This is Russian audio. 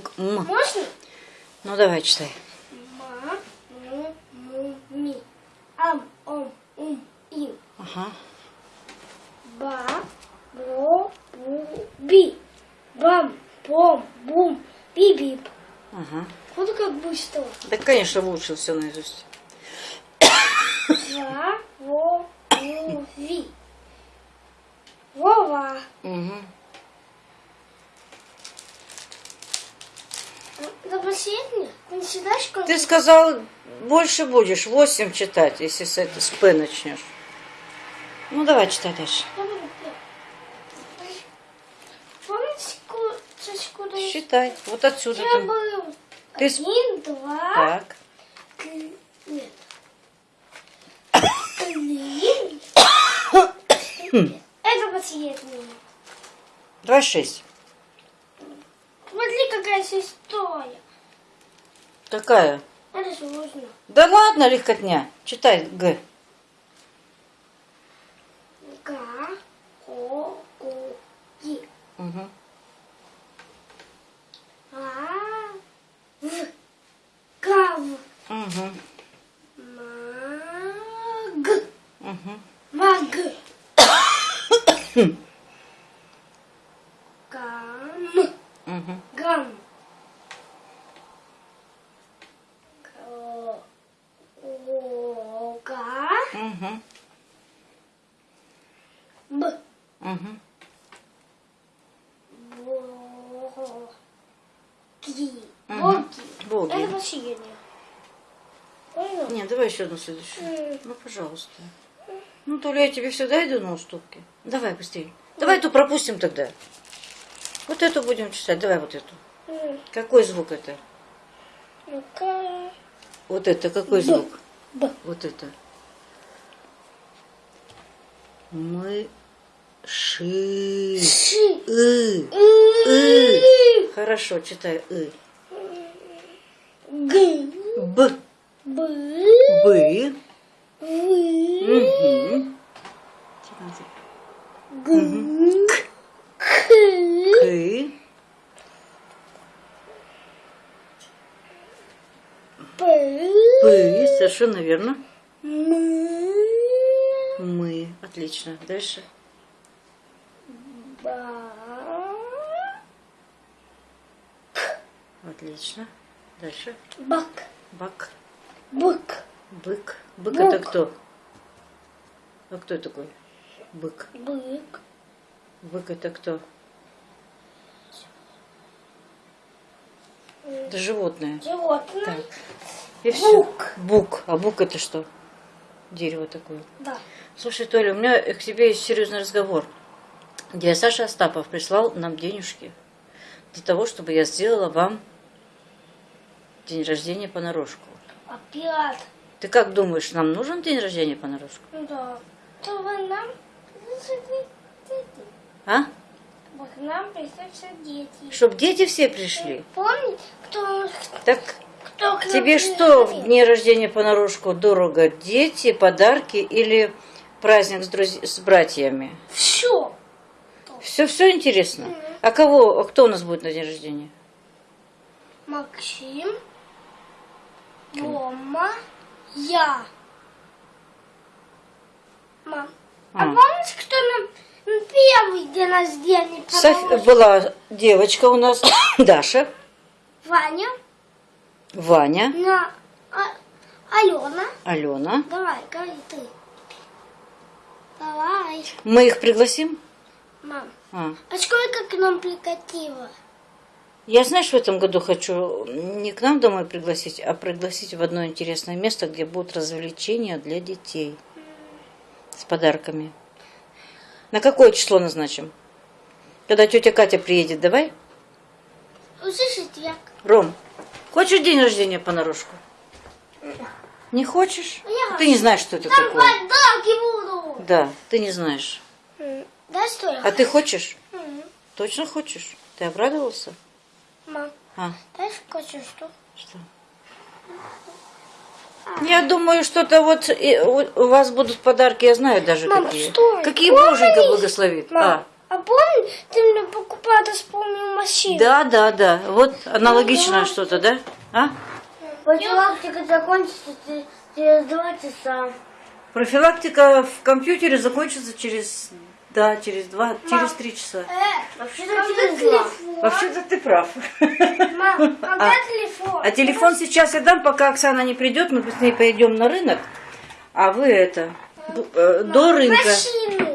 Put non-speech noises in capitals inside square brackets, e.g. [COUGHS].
звук М. Можно? Ну давай читай. Ма, му, му, ми. Ам, ом, ум, им. Ага. Ба, бро, бу, би. Бам, бом, бум, би-бип. Ага. Вот как быстро. Да, конечно, выучил все наизусть. Ва, во, ву, ви. Вова. Угу. Это последнее? Не считаешь, как... Ты сказал, больше будешь, 8 читать, если с, это, с П начнешь. Ну давай читай дальше. Помните. Считай. Вот отсюда. Я был Ты один, два, Так. три, нет. Три. [COUGHS] Это последнее. Давай 6. Смотри, какая история. Какая? Это сложно. Да ладно, легкотня. Читай Г. Га, го, гу, и. Угу. А, в, гав, Угу. маг, Угу. маг. [COUGHS] Гам, Угу. гам. Г- Ога, Угу. б, Угу. боги. Мгм. Боги. Это последнее. Понял? Нет, давай еще одну следующую. Ну, пожалуйста. Ну, то ли я тебе всегда иду на уступки. Давай быстрее. Давай эту пропустим тогда. Вот эту будем читать. Давай вот эту. Какой звук это? Ну-ка. Вот это какой звук? Б. Вот это. Мы ши. Ши. И. И. Хорошо, читай. И. Г. Б. Б. Бы. Угу. Г. К. К. П. П. Совершенно верно. Мы. Отлично. Дальше. Ба. Отлично. Дальше. Бак. Бак. Бык. Бык. Бык Бык. это кто? А кто такой? Бык. Бык. Бык это кто? Это животное. Животное. Так. И все. Бук. Бук. А бук это что? Дерево такое. Да. Слушай, Толя, у меня к тебе есть серьезный разговор. Дядя Саша Остапов прислал нам денежки для того, чтобы я сделала вам день рождения понарошку. Опять. Ты как думаешь, нам нужен день рождения понарошку? Ну да. Чтобы нам... А? Вот к нам пришли дети. Чтоб дети все пришли. Помни, кто, Так к нам тебе что в дне рождения понарошку дорого? Дети, подарки или праздник с, друз- с братьями? Все. Все, все интересно. А кого, а кто у нас будет на день рождения? Максим, Рома, я. Мам, а, А. помнишь, кто нам первый день рождения Соф-? Была девочка у нас, [COUGHS] Даша, Ваня, Ваня, на а- Алена. Алена. Давай, говори ты. Давай. Мы их пригласим? Мам, А. а сколько к нам прикатило? Я, знаешь, в этом году хочу не к нам домой пригласить, а пригласить в одно интересное место, где будут развлечения для детей с подарками. На какое число назначим? Когда тетя Катя приедет, давай? Услышите, я... Ром, хочешь день рождения понарошку? Не хочешь? Я Ты не знаешь, что это Там такое. подарки буду. Да, ты не знаешь. Да что я А ты хочешь? М, Точно хочешь? Ты обрадовался? Мам, А, дай скажи, что? что? Я думаю, что-то вот и у вас будут подарки, я знаю даже Мам, какие. что? Какие? Боженька благословит. Мам, А, помни, ты мне покупала, ты вспомнил машину. Да, да, да. Вот аналогичное что-то, да? А? Профилактика закончится че- через два часа. Профилактика в компьютере закончится через, да, через два, через три часа. Вообще-то два. Вообще-то ты прав. Мам, когда [LAUGHS] А. телефон? А телефон сейчас я дам, пока Оксана не придет, мы с ней пойдем на рынок. А вы это, э, до рынка. Машины.